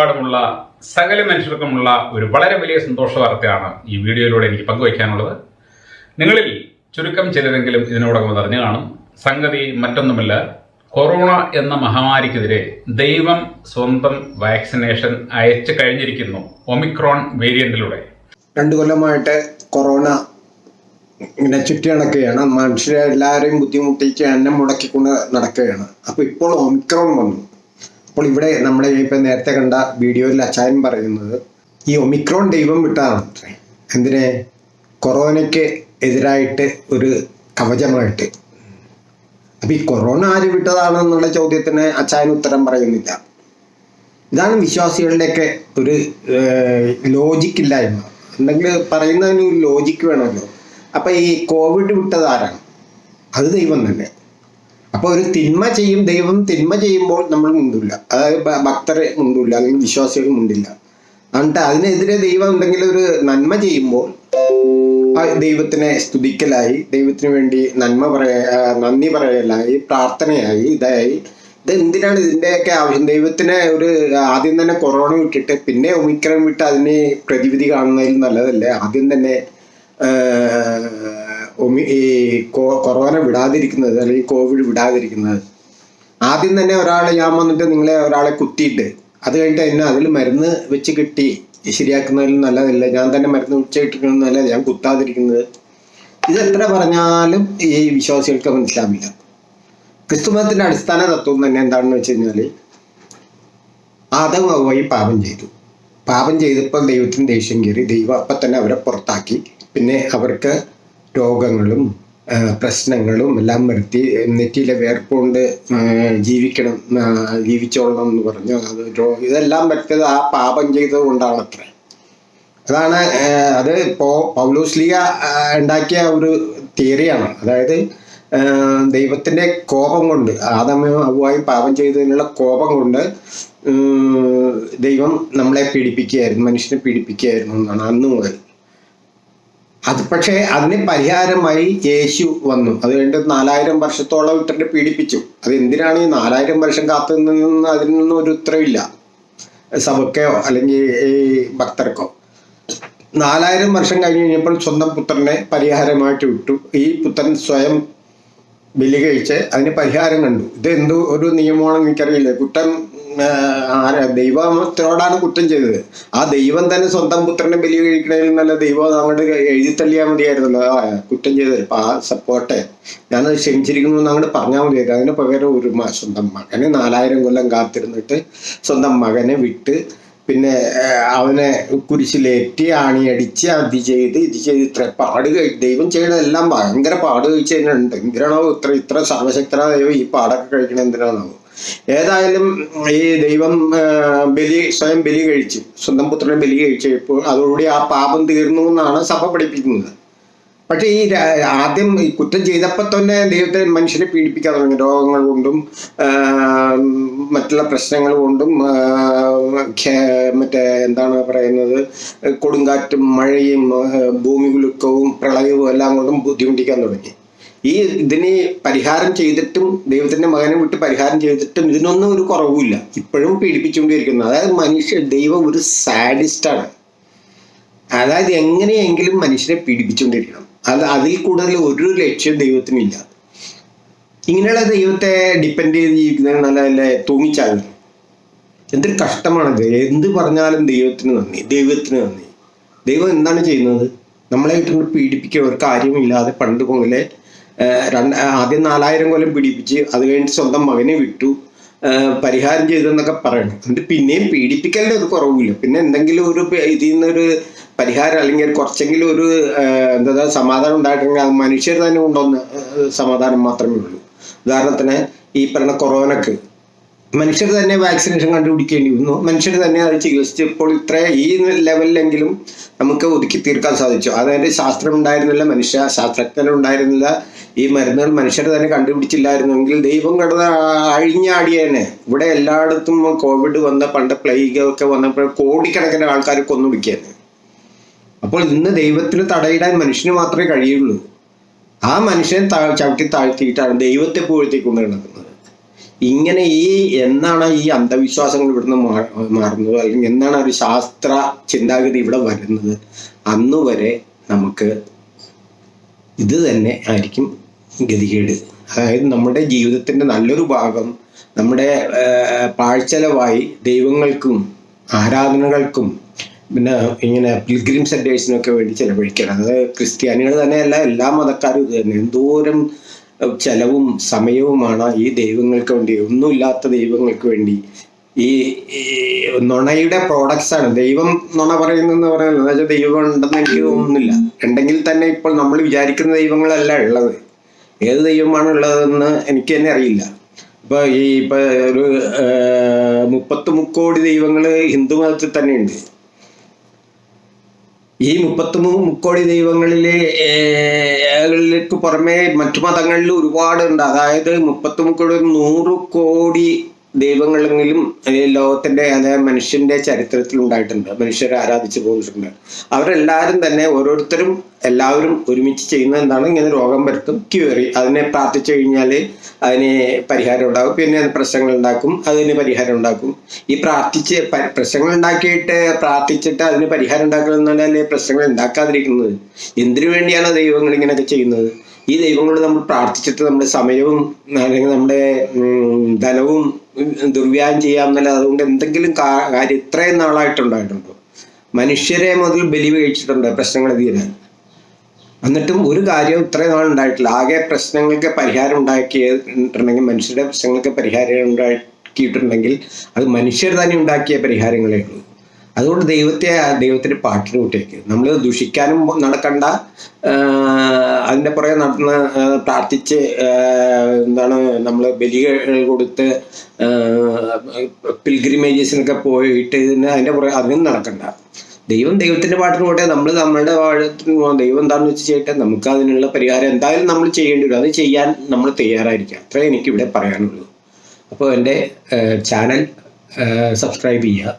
ലോകമെമ്പാടുമുള്ള സകല മനുഷ്യർക്കുമുള്ള ഒരു വളരെ വലിയ സന്തോഷ വാർത്തയാണ് ഈ വീഡിയോയിലൂടെ എനിക്ക് പങ്കുവയ്ക്കാനുള്ളത്. നിങ്ങളിൽ ചുരുക്കം ചിലരെങ്കിലും ഇതിനോടകം അറിഞ്ഞു കാണും. സംഗതി മറ്റൊന്നുമല്ല കൊറോണ എന്ന മഹാമാരിക്കെതിരെ ദൈവം സ്വന്തം വാക്സിനേഷൻ അയച്ചു കഴിഞ്ഞിരിക്കുന്നു ഒമിക്രോൺ വേരിയന്റിലൂടെ. രണ്ടു കൊല്ലമായിട്ട് കൊറോണ ഇങ്ങനെ ചുറ്റി നടക്കുകയാണ്. മനുഷ്യരെ എല്ലാവരെയും ബുദ്ധിമുട്ടിച്ച് അന്നം മുടക്കിക്കൊണ്ട് നടക്കുകയാണ്. അപ്പോൾ ഇപ്പോൾ ഒമിക്രോൺ വന്നു. അപ്പോൾ ഇവിടെ നമ്മൾ ഇപ്പം നേരത്തെ കണ്ട വീഡിയോയിൽ അച്ചായൻ പറയുന്നത് ഈ ഒമിക്രോൺ ദൈവം വിട്ടതാണ് അത്രേ എന്തിനെ? കൊറോണയ്ക്ക് എതിരായിട്ട് ഒരു കവചമായിട്ട്. അപ്പം ഈ കൊറോണ ആര് വിട്ടതാണെന്നുള്ള ചോദ്യത്തിന് അച്ചായൻ ഉത്തരം പറയുന്നില്ല. ഇതാണ് വിശ്വാസികളുടെയൊക്കെ ഒരു ലോജിക്ക് ഇല്ലായ്മ. എന്തെങ്കിൽ പറയുന്നതിന് ഒരു ലോജിക്ക് വേണമല്ലോ. അപ്പം ഈ കോവിഡ് വിട്ടത് ആരാണ്? അത് ദൈവം തന്നെ. അപ്പോൾ ഒരു തിന്മ ചെയ്യും ദൈവം തിന്മ ചെയ്യുമ്പോൾ നമ്മൾ മുണ്ടില്ല. അതായത് ഭക്തരെ മുണ്ടില്ല അല്ലെങ്കിൽ വിശ്വാസികൾ മുണ്ടില്ല. എന്നിട്ട് അതിനെതിരെ ദൈവം എന്തെങ്കിലും ഒരു നന്മ ചെയ്യുമ്പോൾ ദൈവത്തിനെ സ്തുതിക്കലായി ദൈവത്തിന് വേണ്ടി നന്മ പറയ നന്ദി പറയലായി പ്രാർത്ഥനയായി ഇതായി. ഇത് എന്തിനാണ് ഇതിന്റെയൊക്കെ ആവശ്യം? ദൈവത്തിന് ഒരു ആദ്യം തന്നെ കൊറോണ വിട്ടിട്ട് പിന്നെ ഒമിക്രോൺ വിട്ട് അതിന് പ്രതിവിധി കാണുന്നതിൽ നല്ലതല്ലേ? ആദ്യം തന്നെ ഈ കൊറോണ വിടാതിരിക്കുന്നത് അല്ലെങ്കിൽ കോവിഡ് വിടാതിരിക്കുന്നത്. ആദ്യം തന്നെ ഒരാൾ ഞാൻ വന്നിട്ട് നിങ്ങളെ ഒരാളെ കുത്തിയിട്ട് അത് കഴിഞ്ഞിട്ട് എന്നെ അതിൽ മരുന്ന് വെച്ച് കിട്ടി ശരിയാക്കുന്നതിൽ നല്ലതല്ല ഞാൻ തന്നെ മരുന്ന് വെച്ചിട്ടിരിക്കുന്നത് നല്ലത് ഞാൻ കുത്താതിരിക്കുന്നത്. ഇത് എത്ര പറഞ്ഞാലും ഈ വിശ്വാസികൾക്ക് മനസ്സിലാവില്ല. ക്രിസ്തുമതത്തിന്റെ അടിസ്ഥാന തത്വം തന്നെ എന്താണെന്ന് വെച്ച് കഴിഞ്ഞാൽ ആദം വഴി പാപം ചെയ്തു. പാപം ചെയ്തപ്പോൾ ദൈവത്തിന് ദേഷ്യം കയറി ദൈവം അപ്പം തന്നെ അവരെ പുറത്താക്കി. പിന്നെ അവർക്ക് രോഗങ്ങളും പ്രശ്നങ്ങളും എല്ലാം വരുത്തി നെറ്റിയിലെ വേർപ്പുകൊണ്ട് ജീവിക്കണം ജീവിച്ചോളണം എന്ന് പറഞ്ഞു. അത് ഇതെല്ലാം വരുത്തിയത് ആ പാപം ചെയ്തത് കൊണ്ടാണ് അത്ര അതാണ് അത് ഇപ്പോൾ പൗലോസ്ലിയ ഉണ്ടാക്കിയ ഒരു തിയറിയാണ്. അതായത് ദൈവത്തിന്റെ കോപം കൊണ്ട് ആദമയും അവുമായി പാപം ചെയ്തതിനുള്ള കോപം കൊണ്ട് ദൈവം നമ്മളെ പീഡിപ്പിക്കുകയായിരുന്നു മനുഷ്യനെ പീഡിപ്പിക്കുകയായിരുന്നു എന്നാണ് അന്ന് മുതൽ. അത് പക്ഷേ അതിന് പരിഹാരമായി യേശു വന്നു. അത് കഴിഞ്ഞ് നാലായിരം വർഷത്തോളം ഇട്ടിട്ട് പീഡിപ്പിച്ചു. അത് എന്തിനാണ് ഈ നാലായിരം വർഷം കാത്തു നിന്ന് അതിൽ നിന്നും ഒരു ഉത്തരവില്ല സഭക്കയോ അല്ലെങ്കിൽ ഈ ഭക്തർക്കോ. നാലായിരം വർഷം കഴിഞ്ഞ് കഴിഞ്ഞപ്പോൾ സ്വന്തം പുത്രനെ പരിഹാരമായിട്ട് വിട്ടു. ഈ പുത്രൻ സ്വയം ബലി കഴിച്ച് അതിന് പരിഹാരം കണ്ടു. ഇത് എന്തോ ഒരു നിയമമാണെന്ന് എനിക്കറിയില്ല. കുറ്റം ദൈവത്തോടാണ് കുറ്റം ചെയ്തത്. ആ ദൈവം തന്നെ സ്വന്തം പുത്രനെ ബലി കഴിക്കണതിൽ നല്ല ദൈവം അങ്ങോട്ട് എഴുതി തള്ളിയാൽ മതിയായിരുന്നല്ലോ. ആ കുറ്റം ചെയ്തത്. ആ സപ്പോർട്ടെ ഞാനത് ക്ഷമിച്ചിരിക്കുന്നു അങ്ങോട്ട് പറഞ്ഞാൽ മതിയായിരുന്നു. അതിന് പകരം ഒരു സ്വന്തം മകനെ നാലായിരം കൊല്ലം കാത്തിരുന്നിട്ട് സ്വന്തം മകനെ വിട്ട് പിന്നെ അവനെ കുരിശിലേറ്റി ആണിയടിച്ച് അത് ചെയ്ത് ഇത് ചെയ്ത് ഇത്ര പാട് ദൈവം ചെയ്യണതെല്ലാം ഭയങ്കര പാട് കഴിച്ച് തന്നെ ഉണ്ട് എന്തിനാണോ ഇത്ര ഇത്ര സർവശക്തനായ ദൈവം ഈ പാടൊക്കെ കഴിക്കണത്? എന്തിനാണോ ഏതായാലും ഈ ദൈവം ബലി സ്വയം ബലി കഴിച്ചു സ്വന്തം പുത്രനെ ബലി കഴിച്ചപ്പോൾ അതോടുകൂടി ആ പാപം തീർന്നു എന്നാണ് സഭ പഠിപ്പിക്കുന്നത്. പക്ഷേ ഈ ആദ്യം ഈ കുറ്റം ചെയ്തപ്പോൾ തന്നെ ദൈവത്തെ മനുഷ്യനെ പീഡിപ്പിക്കാൻ തുടങ്ങി. രോഗങ്ങൾ കൊണ്ടും മറ്റുള്ള പ്രശ്നങ്ങൾ കൊണ്ടും മറ്റേ എന്താണ് പറയുന്നത് കൊടുങ്കാറ്റും മഴയും ഭൂമി കുലുക്കവും പ്രളയവും എല്ലാം കൊണ്ടും ബുദ്ധിമുട്ടിക്കാൻ തുടങ്ങി. ഈ ഇതിന് പരിഹാരം ചെയ്തിട്ടും ദൈവത്തിന്റെ മകനെ വിട്ട് പരിഹാരം ചെയ്തിട്ടും ഇതിനൊന്നും ഒരു കുറവുമില്ല. ഇപ്പോഴും പീഡിപ്പിച്ചുകൊണ്ടിരിക്കുന്നു. അതായത് മനുഷ്യ ദൈവം ഒരു സാഡിസ്റ്റാണ്. അതായത് എങ്ങനെയെങ്കിലും മനുഷ്യരെ പീഡിപ്പിച്ചുകൊണ്ടിരിക്കണം. അത് അതിൽ കൂടുതൽ ഒരു ലക്ഷ്യം ദൈവത്തിനില്ല. ഇങ്ങനെയുള്ള ദൈവത്തെ ഡിപ്പെൻഡ് ചെയ്ത് ജീവിക്കുന്നത് നല്ല നല്ല തൂങ്ങിച്ചാകുന്നു. എന്തൊരു കഷ്ടമാണത്. എന്ത് പറഞ്ഞാലും ദൈവത്തിന് നന്ദി. ദൈവത്തിന് നന്ദി. ദൈവം എന്താണ് ചെയ്യുന്നത്? നമ്മളെ ഇട്ടുകൊണ്ട് പീഡിപ്പിക്കുക ഒരു കാര്യമില്ലാതെ പണ്ട് മുതലേ രണ്ട് ആദ്യം നാലായിരം കൊല്ലം പീഡിപ്പിച്ച് അത് കഴിഞ്ഞ് സ്വന്തം മകനെ വിട്ടു. പരിഹാരം ചെയ്തെന്നൊക്കെ പറയണം. എന്നിട്ട് പിന്നെയും പീഡിപ്പിക്കലിന്റെ ഒരു കുറവില്ല പിന്നെ എന്തെങ്കിലും ഒരു ഇതിൽ നിന്നൊരു പരിഹാരം അല്ലെങ്കിൽ കുറച്ചെങ്കിലും ഒരു എന്താ സമാധാനം ഉണ്ടായിട്ടുണ്ടെങ്കിൽ അത് മനുഷ്യർ തന്നെ കൊണ്ടുവന്ന സമാധാനം മാത്രമേ ഉള്ളൂ. ഉദാഹരണത്തിന് ഈ പറഞ്ഞ കൊറോണക്ക് മനുഷ്യർ തന്നെ വാക്സിനേഷൻ കണ്ടുപിടിക്കേണ്ടി വന്നു മനുഷ്യർ തന്നെ അത് ചികിത്സിച്ചപ്പോൾ ഇത്ര ഈ ലെവലിലെങ്കിലും നമുക്ക് ഒതുക്കി തീർക്കാൻ സാധിച്ചു. അതായത് ശാസ്ത്രം ഉണ്ടായിരുന്നില്ല മനുഷ്യ ശാസ്ത്രജ്ഞർ ഉണ്ടായിരുന്നില്ല. ഈ മരുന്നുകൾ മനുഷ്യർ തന്നെ കണ്ടുപിടിച്ചില്ലായിരുന്നെങ്കിൽ ദൈവം കടന്ന അഴിഞ്ഞാടിയേനെ ഇവിടെ എല്ലായിടത്തും കോവിഡ് വന്ന പണ്ട് പ്ലേഗ് ഒക്കെ വന്നപ്പോൾ കോടിക്കണക്കിന് ആൾക്കാർ കൊന്നുപിടിക്കാന് അപ്പോൾ ഇന്ന് ദൈവത്തിന് തടയിടാൻ മനുഷ്യന് മാത്രമേ കഴിയുള്ളൂ. ആ മനുഷ്യനെ ചവിട്ടി താഴ്ത്തിയിട്ടാണ് ദൈവത്തെ പുകഴ്ത്തിക്കൊണ്ട് നടക്കുന്നത്. ഇങ്ങനെ ഈ എന്നാണ് ഈ അന്ധവിശ്വാസങ്ങൾ ഇവിടുന്ന് മാറുന്നത്? അല്ലെങ്കിൽ എന്നാണ് ഒരു ശാസ്ത്ര ചിന്താഗതി ഇവിടെ വരുന്നത്? അന്നുവരെ നമുക്ക് ഇത് തന്നെ ആയിരിക്കും ഗതികേട്. അതായത് നമ്മുടെ ജീവിതത്തിന്റെ നല്ലൊരു ഭാഗം നമ്മുടെ പാഴ്ചലവായി ദൈവങ്ങൾക്കും ആരാധനകൾക്കും പിന്നെ ഇങ്ങനെ പിൽഗ്രിം സെന്റേഴ്സിനൊക്കെ വേണ്ടി ചെലവഴിക്കണം അത് ക്രിസ്ത്യാനികൾ തന്നെയല്ല എല്ലാ മതക്കാരും ഇത് തന്നെ. എന്തോരം ചെലവും സമയവുമാണ് ഈ ദൈവങ്ങൾക്ക് വേണ്ടി ഒന്നുമില്ലാത്ത ദൈവങ്ങൾക്ക് വേണ്ടി. ഈ നുണയുടെ പ്രോഡക്ട്സ് ആണ്. ദൈവം നുണ പറയുന്നെന്ന് പറയുന്നത് എന്ന് വെച്ചാൽ ദൈവം ഉണ്ടെന്ന് എനിക്ക് തോന്നുന്നില്ല. ഉണ്ടെങ്കിൽ തന്നെ ഇപ്പോൾ നമ്മൾ വിചാരിക്കുന്ന ദൈവങ്ങളല്ല ഉള്ളത്. ഏത് ദൈവമാണ് ഉള്ളതെന്ന് എനിക്ക് തന്നെ അറിയില്ല. ഇപ്പൊ ഈ ഇപ്പൊ ഒരു മുപ്പത്തി മുക്കോടി ദൈവങ്ങൾ ഹിന്ദു മതത്തിൽ തന്നെ ഉണ്ട് ഈ മുപ്പത്തി മുക്കോടി ദൈവങ്ങളിലെ പുറമെ മറ്റു മതങ്ങളിൽ ഒരുപാട് ഉണ്ട് അതായത് മുപ്പത്തി മുക്കോടി നൂറ് കോടി ദൈവങ്ങളെങ്കിലും ലോകത്തിന്റെ അതായത് മനുഷ്യന്റെ ചരിത്രത്തിൽ ഉണ്ടായിട്ടുണ്ട്. മനുഷ്യരെ ആരാധിച്ചു പോയിട്ടുണ്ട്. അവരെല്ലാവരും തന്നെ ഓരോരുത്തരും എല്ലാവരും ഒരുമിച്ച് ചെയ്യുന്ന എന്താണ്? ഇങ്ങനെ രോഗം വരുത്തും ക്യൂറി അതിനെ പ്രാർത്ഥിച്ചു കഴിഞ്ഞാൽ അതിന് പരിഹാരം ഉണ്ടാകും. പിന്നെ അത് പ്രശ്നങ്ങൾ ഉണ്ടാക്കും അതിന് പരിഹാരം ഉണ്ടാക്കും. ഈ പ്രാർത്ഥിച്ച് പ്രശ്നങ്ങൾ ഉണ്ടാക്കിയിട്ട് പ്രാർത്ഥിച്ചിട്ട് അതിന് പരിഹാരം ഉണ്ടാക്കണമെന്നല്ലേ പ്രശ്നങ്ങൾ ഉണ്ടാക്കാതിരിക്കുന്നത്. എന്തിനു വേണ്ടിയാണ് ദൈവങ്ങൾ ഇങ്ങനെയൊക്കെ ചെയ്യുന്നത്? ഈ ദൈവങ്ങളോട് നമ്മൾ പ്രാർത്ഥിച്ചിട്ട് നമ്മുടെ സമയവും അല്ലെങ്കിൽ നമ്മുടെ ധനവും ഉം, ദുർവ്യായം ചെയ്യാമെന്നല്ല അതുകൊണ്ട് എന്തെങ്കിലും കാര്യം ഇത്രയും നാളായിട്ടുണ്ടായിട്ടുണ്ടോ? മനുഷ്യരെ മുതൽ ബലി കഴിച്ചിട്ടുണ്ട് പ്രശ്നങ്ങൾ തീരാൻ. എന്നിട്ടും ഒരു കാര്യം ഇത്രയും നാൾ ഉണ്ടായിട്ടില്ല ആകെ പ്രശ്നങ്ങൾക്ക് പരിഹാരം ഉണ്ടാക്കിയിട്ടുണ്ടെങ്കിൽ മനുഷ്യരുടെ പ്രശ്നങ്ങൾക്ക് പരിഹാരം ഉണ്ടാക്കിയിട്ടുണ്ടെങ്കിൽ അത് മനുഷ്യർ തന്നെ ഉണ്ടാക്കിയ പരിഹാരങ്ങളേ ഉള്ളൂ. അതുകൊണ്ട് ദൈവത്തെ ദൈവത്തിന്റെ പാട്ടിന് കൂട്ടിയേക്ക്. നമ്മൾ ദുഷിക്കാനും നടക്കണ്ട. അതിന്റെ പുറകെ നടന്ന് പ്രാർത്ഥിച്ച് എന്താണ് നമ്മൾ ബലികൾ കൊടുത്ത് പിൽഗ്രിമേജസിനൊക്കെ പോയിട്ട് ഇതിന് അതിന്റെ പുറകെ അതിനും നടക്കണ്ട. ദൈവം ദൈവത്തിന്റെ പാട്ടിന് പോട്ടെ നമ്മൾ നമ്മളുടെ പാട്ടിന് ദൈവം എന്താണെന്ന് വെച്ച് ചെയ്യട്ടെ? നമുക്ക് അതിനുള്ള പരിഹാരം എന്തായാലും നമ്മൾ ചെയ്യേണ്ടി വരും. അത് ചെയ്യാൻ നമ്മൾ തയ്യാറായിരിക്കാം. അത്രേ എനിക്ക് ഇവിടെ പറയാനുള്ളൂ. അപ്പോൾ എന്റെ ചാനൽ സബ്സ്ക്രൈബ് ചെയ്യുക.